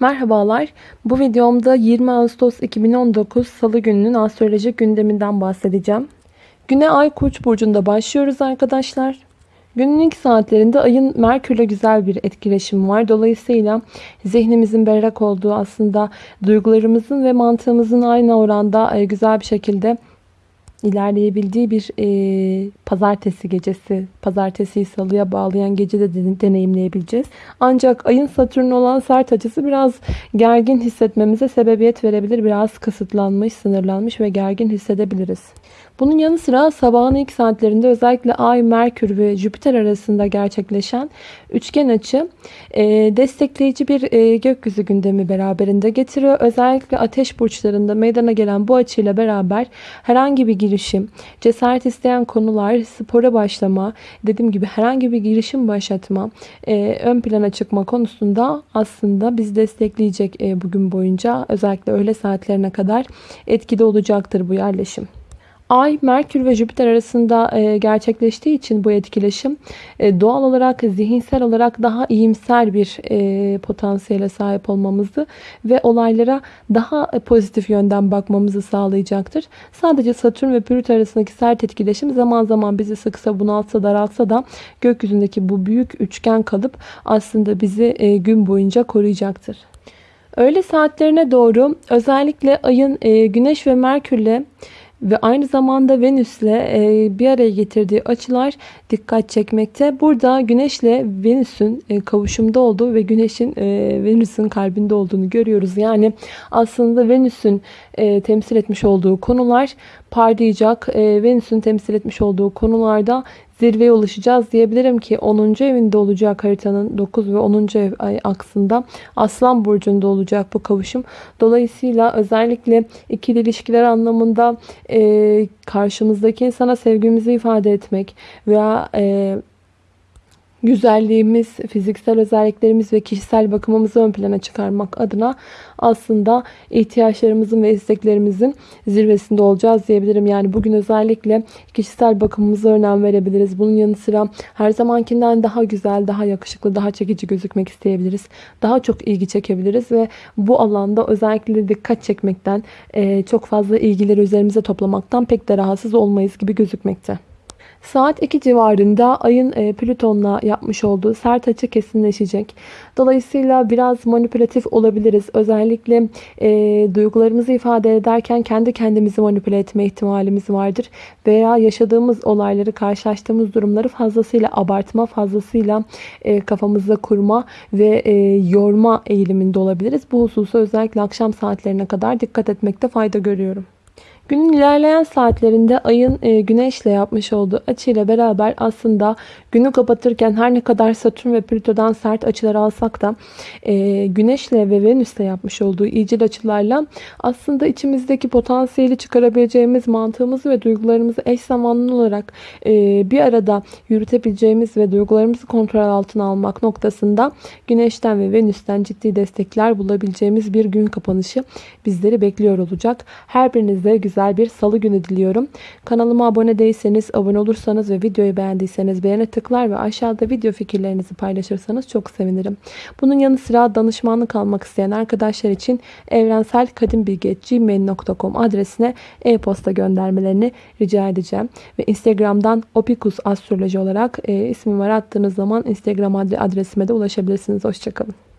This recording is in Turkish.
Merhabalar. Bu videomda 20 Ağustos 2019 Salı gününün astrolojik gündeminden bahsedeceğim. Güne Ay Koç burcunda başlıyoruz arkadaşlar. Günün ilk saatlerinde ayın Merkür'le güzel bir etkileşimi var. Dolayısıyla zihnimizin berrak olduğu aslında duygularımızın ve mantığımızın aynı oranda e, güzel bir şekilde ilerleyebildiği bir e, pazartesi gecesi, pazartesiyi salıya bağlayan gece de deneyimleyebileceğiz. Ancak ayın Satürn olan sert açısı biraz gergin hissetmemize sebebiyet verebilir. Biraz kısıtlanmış, sınırlanmış ve gergin hissedebiliriz. Bunun yanı sıra sabahın ilk saatlerinde özellikle Ay, Merkür ve Jüpiter arasında gerçekleşen üçgen açı e, destekleyici bir e, gökyüzü gündemi beraberinde getiriyor. Özellikle ateş burçlarında meydana gelen bu açıyla beraber herhangi bir girişim, cesaret isteyen konular, spora başlama, dediğim gibi herhangi bir girişim başlatma, e, ön plana çıkma konusunda aslında biz destekleyecek e, bugün boyunca özellikle öğle saatlerine kadar etkili olacaktır bu yerleşim. Ay, Merkür ve Jüpiter arasında e, gerçekleştiği için bu etkileşim e, doğal olarak zihinsel olarak daha iyimser bir e, potansiyele sahip olmamızı ve olaylara daha pozitif yönden bakmamızı sağlayacaktır. Sadece Satürn ve Plüto arasındaki sert etkileşim zaman zaman bizi sıksa, bunaltsa, daraltsa da gökyüzündeki bu büyük üçgen kalıp aslında bizi gün boyunca koruyacaktır. Öğle saatlerine doğru özellikle ayın Güneş ve Merkürle ve aynı zamanda Venüs'le e, bir araya getirdiği açılar dikkat çekmekte. Burada Güneş'le Venüs'ün e, kavuşumda olduğu ve Güneş'in e, Venüs'ün kalbinde olduğunu görüyoruz. Yani aslında Venüs'ün temsil etmiş olduğu konular parlayacak. Venüs'ün temsil etmiş olduğu konularda zirveye ulaşacağız diyebilirim ki 10. evinde olacak haritanın 9 ve 10. ev aksında Aslan Burcu'nda olacak bu kavuşum. Dolayısıyla özellikle ikili ilişkiler anlamında e, karşımızdaki insana sevgimizi ifade etmek veya e, güzelliğimiz, fiziksel özelliklerimiz ve kişisel bakımımızı ön plana çıkarmak adına aslında ihtiyaçlarımızın ve isteklerimizin zirvesinde olacağız diyebilirim. Yani bugün özellikle kişisel bakımımıza önem verebiliriz. Bunun yanı sıra her zamankinden daha güzel, daha yakışıklı, daha çekici gözükmek isteyebiliriz. Daha çok ilgi çekebiliriz ve bu alanda özellikle dikkat çekmekten, çok fazla ilgileri üzerimize toplamaktan pek de rahatsız olmayız gibi gözükmekte. Saat 2 civarında ayın e, Plüton'la yapmış olduğu sert açı kesinleşecek. Dolayısıyla biraz manipülatif olabiliriz. Özellikle e, duygularımızı ifade ederken kendi kendimizi manipüle etme ihtimalimiz vardır. Veya yaşadığımız olayları, karşılaştığımız durumları fazlasıyla abartma, fazlasıyla e, kafamızda kurma ve e, yorma eğiliminde olabiliriz. Bu hususa özellikle akşam saatlerine kadar dikkat etmekte fayda görüyorum. Günün ilerleyen saatlerinde ayın e, güneşle yapmış olduğu açıyla beraber aslında günü kapatırken her ne kadar Satürn ve Plüto'dan sert açılar alsak da e, güneşle ve Venüs'le yapmış olduğu iyicil açılarla aslında içimizdeki potansiyeli çıkarabileceğimiz mantığımızı ve duygularımızı eş zamanlı olarak e, bir arada yürütebileceğimiz ve duygularımızı kontrol altına almak noktasında güneşten ve Venüs'ten ciddi destekler bulabileceğimiz bir gün kapanışı bizleri bekliyor olacak. Her birinize güzel güzel bir salı günü diliyorum. Kanalıma abone değilseniz, abone olursanız ve videoyu beğendiyseniz beğene tıklar ve aşağıda video fikirlerinizi paylaşırsanız çok sevinirim. Bunun yanı sıra danışmanlık almak isteyen arkadaşlar için evrenselkadimbilgi.gmail.com adresine e-posta göndermelerini rica edeceğim. Ve Instagram'dan opikus astroloji olarak e, ismimi var attığınız zaman Instagram adresime de ulaşabilirsiniz. Hoşçakalın.